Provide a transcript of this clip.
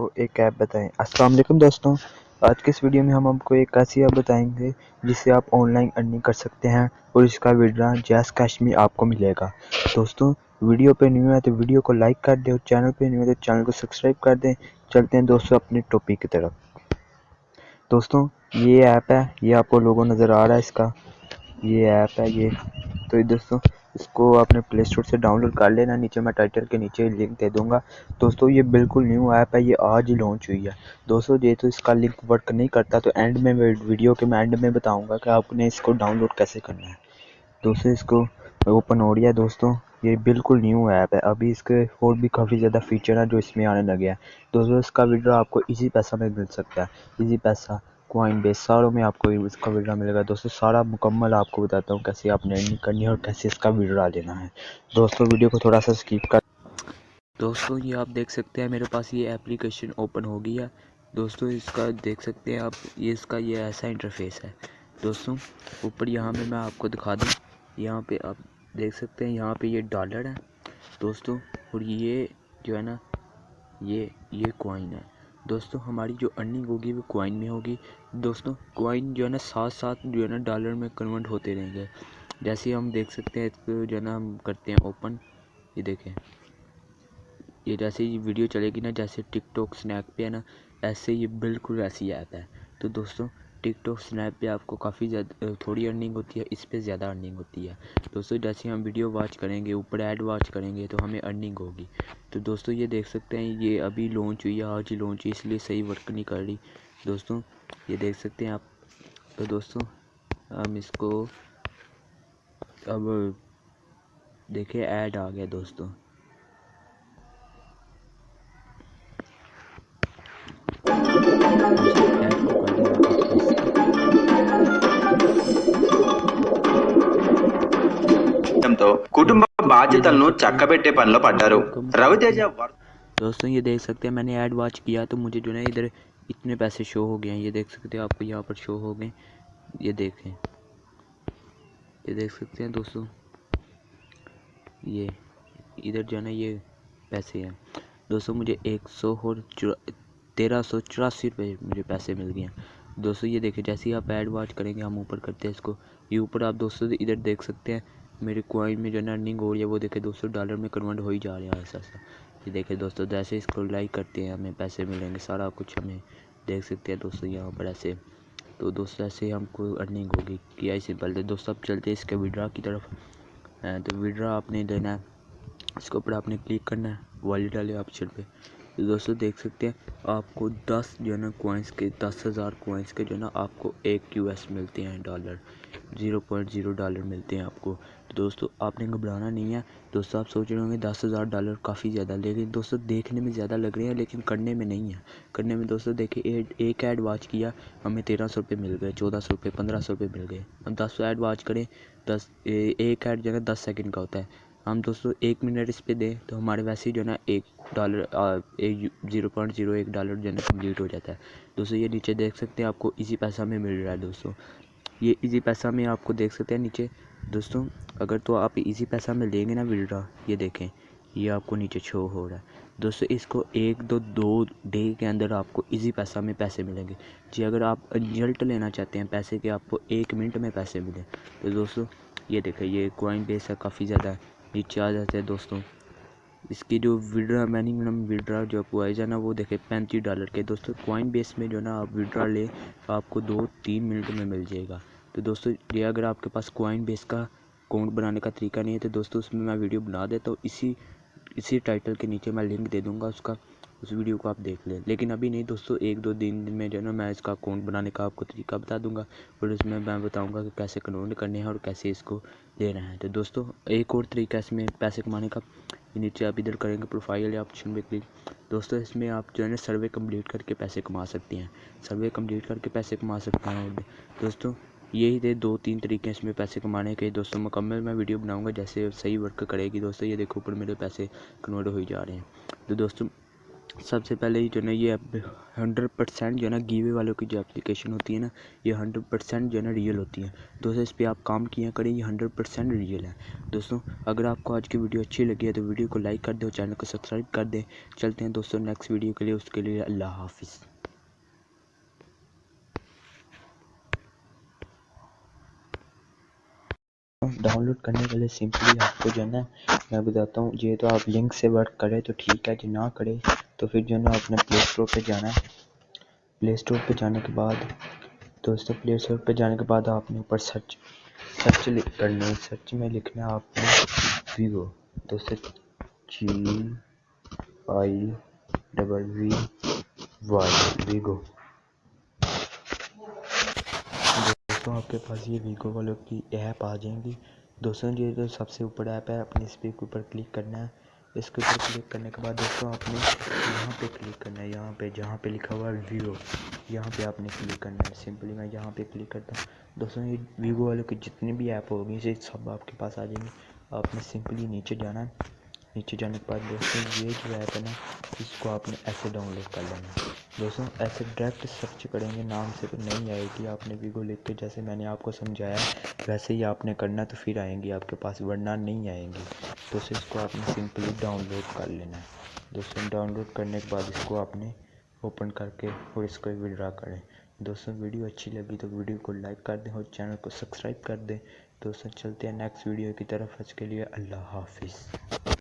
کو ایک ایپ بتائیں۔ السلام علیکم دوستوں، آج کے اس ویڈیو میں ہم آپ کو ایک ایسی ایپ بتائیں گے جس سے آپ آن لائن ارننگ کر سکتے ہیں اور اس کا ویڈرا جیس کیش میں آپ کو ملے گا۔ دوستوں ویڈیو پہ نیو ہے تو ویڈیو کو لائک کر دیں اور چینل پہ نیو ہے تو چینل کو سبسکرائب کر دیں۔ چلتے ہیں دوستوں اپنے ٹاپک کی طرف۔ دوستوں، یہ ایپ ہے، یہ آپ کو لوگوں نظر آ رہا ہے اس کا۔ یہ ایپ ہے یہ۔ تو دوستوں اس کو آپ نے پلے اسٹور سے ڈاؤن لوڈ کر لینا، نیچے میں ٹائٹل کے نیچے لنک دے دوں گا۔ دوستو، یہ بالکل نیو ایپ ہے، یہ آج ہی لانچ ہوئی ہے۔ دوستو، یہ تو اس کا لنک ورک نہیں کرتا، تو اینڈ میں ویڈیو کے میں اینڈ میں بتاؤں گا کہ آپ نے اس کو ڈاؤن لوڈ کیسے کرنا ہے۔ دوستو، اس کو اوپن ہو رہی ہے۔ دوستوں یہ بالکل نیو ایپ ہے۔ ابھی اس کے اور بھی کافی زیادہ فیچر ہیں جو اس میں آنے لگے ہیں۔ دوستو، اس کا ویڈیو آپ کو ایزی پیسہ میں مل سکتا ہے۔ ایزی پیسہ کوائن بیس ساروں میں آپ کو اس کا ویڈرا ملے گا۔ دوستو، سارا مکمل آپ کو بتاتا ہوں کیسے آپ نے ارننگ کرنی ہے اور کیسے اس کا ویڈرا لینا ہے۔ دوستو، ویڈیو کو تھوڑا سا سکیپ کر۔ دوستو، یہ آپ دیکھ سکتے ہیں، میرے پاس یہ اپلیکیشن اوپن ہو گیا۔ دوستو، اس کا دیکھ سکتے ہیں آپ، یہ اس کا یہ ایسا انٹرفیس ہے۔ دوستو، اوپر یہاں پہ میں آپ کو دکھا دوں۔ یہاں پہ آپ دیکھ سکتے ہیں، یہاں پہ یہ ڈالر ہے۔ دوستو، اور یہ جو ہے نا، یہ یہ کوائن ہے۔ دوستو، ہماری جو ارننگ ہوگی وہ کوائن میں ہوگی۔ دوستو کوائن جو ہے نا، ساتھ ساتھ جو ہے نا ڈالر میں کنورٹ ہوتے رہیں گے۔ جیسے ہم دیکھ سکتے ہیں اس کو جو ہے نا، ہم کرتے ہیں اوپن یہ دیکھیں۔ یہ جیسے یہ ویڈیو چلے گی نا، جیسے ٹک ٹاک سنیک پہ ہے نا، ایسے یہ بالکل ایسی ایپ ہے۔ تو دوستوں ٹک ٹاک سنیپ پہ آپ کو کافی زیادہ تھوڑی ارننگ ہوتی ہے، اس پہ زیادہ ارننگ ہوتی ہے۔ دوستوں جیسے ہم ویڈیو واچ کریں گے، اوپر ایڈ واچ کریں گے، تو ہمیں ارننگ ہوگی۔ تو دوستوں یہ دیکھ سکتے ہیں، یہ ابھی لانچ ہوئی ہے، آج ہی لانچ ہوئی، اس لیے صحیح ورک نہیں کر رہی۔ دوستوں یہ دیکھ سکتے ہیں آپ۔ تو دوستوں ہم اس کو اب دیکھیں ایڈ آ گیا دوستوں కుటుంబ బాధ్యతలను చక్కబెట్టే పనిలో పడ్డారు రవితేజ دوستوں یہ دیکھ سکتے ہیں میں نے ایڈ واچ کیا تو مجھے جو ہے ادھر اتنے پیسے شو ہو گئے ہیں یہ دیکھ سکتے ہیں آپ کو یہاں پر شو ہو گئے یہ دیکھیں یہ دیکھ سکتے ہیں دوستوں یہ ادھر جو ہے نا یہ پیسے ہیں دوستوں مجھے ایک سو اور تیرہ سو چوراسی روپے مجھے پیسے مل گئے ہیں دوستوں یہ دیکھیں جیسے ہی آپ ایڈ واچ کریں گے ہم اوپر کرتے ہیں اس کو یہ اوپر آپ دوستوں ادھر دیکھ سکتے ہیں میرے کوائن میں جو ہے ارننگ ہو رہی ہے، وہ دیکھیں دوستوں ڈالر میں کنورٹ ہو ہی جا رہا ہے ایسا ایسا۔ یہ دیکھیں دوستوں جیسے اس کو لائک کرتے ہیں، ہمیں پیسے ملیں گے، سارا کچھ ہمیں دیکھ سکتے ہیں دوستوں یہاں پر ایسے۔ تو دوستوں ایسے ہم کو ارننگ ہوگی کیا ہی سمپل ہے دوستوں اب چلتے ہیں اس کے ویڈرا کی طرف۔ تو ویڈرا آپ نے دینا ہے، اس کے اوپر آپ نے کلک کرنا ہے والیٹ والے آپشن پہ۔ تو دوستوں دیکھ سکتے ہیں، آپ کو دس جو ہے نا کوائنس کے، دس ہزار کوائنس کے جو ہے نا آپ کو ایک یو ایس ملتے ہیں dollar zero point zero dollar ملتے ہیں آپ کو۔ تو دوستو، آپ نے گھبرانا نہیں ہے۔ دوستو، آپ سوچ رہے ہوں گے دس ہزار ڈالر کافی زیادہ، لیکن دوستو دیکھنے میں زیادہ لگ رہے ہیں، لیکن کرنے میں نہیں ہے کرنے میں دوستو دیکھیں ایک ایڈ واچ کیا، ہمیں تیرہ سو روپے مل گئے، چودہ سو روپے، پندرہ سو روپے مل گئے۔ ہم دس ایڈ واچ کریں، دس ایک ایڈ جو ہے دس سیکنڈ کا ہوتا ہے۔ ہم دوستو ایک منٹ اس پہ دیں تو ہمارے ویسے ہی جو ہے نا، ایک dollar zero point zero one dollar جو ہے نا کمپلیٹ ہو جاتا ہے۔ دوستو یہ نیچے دیکھ سکتے ہیں، آپ کو ایزی پیسہ میں مل رہا ہے دوستو۔ یہ ایزی پیسہ میں آپ کو دیکھ سکتے ہیں نیچے۔ دوستوں، اگر تو آپ ایزی پیسہ میں لیں گے نا ویڈرا یہ دیکھیں، یہ آپ کو نیچے شو ہو رہا ہے۔ دوستو اس کو ایک دو دو ڈے کے اندر آپ کو ایزی پیسہ میں پیسے ملیں گے۔ جی اگر آپ رزلٹ لینا چاہتے ہیں پیسے کے، آپ کو ایک منٹ میں پیسے ملیں۔ تو دوستو یہ دیکھیں، یہ کوائن بیس ہے، کافی زیادہ ہے، نیچے آ جاتے ہیں دوستوں۔ اس کی جو ویڈرا مینیمم ویڈرا جو پوائز ہے نا، وہ دیکھیں پینتیس ڈالر کے۔ دوستوں کوائن بیس میں جو نا آپ ویڈرا لیں آپ کو دو تین منٹ میں مل جائے گا۔ تو دوستوں یہ اگر آپ کے پاس کوائن بیس کا اکاؤنٹ بنانے کا طریقہ نہیں ہے تو دوستوں اس میں میں ویڈیو بنا دیتا ہوں۔ اسی اسی ٹائٹل کے نیچے میں لنک دے دوں گا اس کا۔ اس ویڈیو کو آپ دیکھ لیں۔ لیکن ابھی نہیں دوستوں ایک دو دن میں جو ہے نا، میں اس کا اکاؤنٹ بنانے کا آپ کو طریقہ بتا دوں گا اور اس میں میں بتاؤں گا کہ کیسے کنورٹ کرنے ہیں اور کیسے اس کو لینا ہے تو دوستوں ایک اور طریقہ اس میں پیسے کمانے کا نیچے آپ ادھر کریں گے پروفائل یا آپشن پہ کلک۔ دوستوں اس میں آپ جو ہے نا سروے کمپلیٹ کر کے پیسے کما سکتے ہیں۔ سروے کمپلیٹ کر کے پیسے کما سکتے ہیں اور دوستوں یہی تھے دو تین طریقے اس میں پیسے کمانے کے۔ دوستوں مکمل میں ویڈیو بناؤں گا جیسے صحیح ورک کرے گی۔ دوستوں یہ دیکھو، اوپر میرے پیسے کنورٹ ہو جا رہے ہیں۔ تو دوستوں سب سے پہلے جو ہے نا یہ ہنڈریڈ پرسینٹ جو ہے نا گیوے والوں کی جو اپلیکیشن ہوتی ہے نا، یہ ہنڈریڈ پرسینٹ جو ہے نا ریئل ہوتی ہے دوستوں اس پہ آپ کام کیا کریں، یہ ہنڈریڈ پرسینٹ ریئل ہے دوستوں اگر آپ کو آج کی ویڈیو اچھی لگی ہے تو ویڈیو کو لائک کر دیں اور چینل کو سبسکرائب کر دیں۔ چلتے ہیں دوستوں نیکسٹ ویڈیو کے لیے، اس کے لیے اللہ حافظ۔ ڈاؤن لوڈ کرنے کے لیے سمپلی آپ کو جو ہے نا، میں بتاتا ہوں۔ یہ تو آپ لنک سے ورک کرے تو ٹھیک ہے، جو نہ کرے تو پھر جو ہے نا اپنے پلے اسٹور پہ جانا ہے۔ پلے اسٹور پہ جانے کے بعد دوستوں پلے اسٹور پہ جانے کے بعد آپ نے اوپر سرچ سرچ کرنا ہے۔ سرچ میں لکھنا ہے آپ نے ویوو دوستوں G I double V Y Vigo دوستوں آپ کے پاس یہ ویگو والوں کی ایپ آ جائیں گی۔ دوستوں یہ جو سب سے اوپر ایپ ہے اپنے اس پہ اوپر کلک کرنا ہے۔ اس کے اوپر کلک کرنے کے بعد دوستوں آپ نے یہاں پہ کلک کرنا ہے، یہاں پہ جہاں پہ لکھا ہوا ہے ویوو یہاں پہ آپ نے کلک کرنا ہے۔ سمپلی میں یہاں پہ کلک کرتا ہوں۔ دوستوں یہ ویوو والوں کی جتنی بھی ایپ ہوگی یہ سب آپ کے پاس آ جائیں گی آپ نے سمپلی نیچے جانا ہے۔ نیچے جانے کے بعد دوستوں یہ جو ایپ ہے نا، اس کو آپ نے ایسے ڈاؤن لوڈ کر لینا ہے۔ دوستوں ایسے ڈائریکٹ سرچ کریں گے، نام سے تو نہیں آئے گی۔ آپ نے ویگو لکھ کے جیسے میں نے آپ کو سمجھایا، ویسے ہی آپ نے کرنا تو پھر آئیں گی آپ کے پاس، ورنہ نہیں آئیں گی۔ تو اسے اس کو آپ نے سمپلی ڈاؤن لوڈ کر لینا ہے۔ دوستوں ڈاؤن لوڈ کرنے کے بعد اس کو آپ نے اوپن کر کے اور اس کو وڈرا کریں۔ دوستوں ویڈیو اچھی لگی تو ویڈیو کو لائک کر دیں اور چینل کو سبسکرائب کر دیں۔ دوستوں چلتے ہیں نیکسٹ ویڈیو کی طرف۔ اس کے لیے اللہ حافظ۔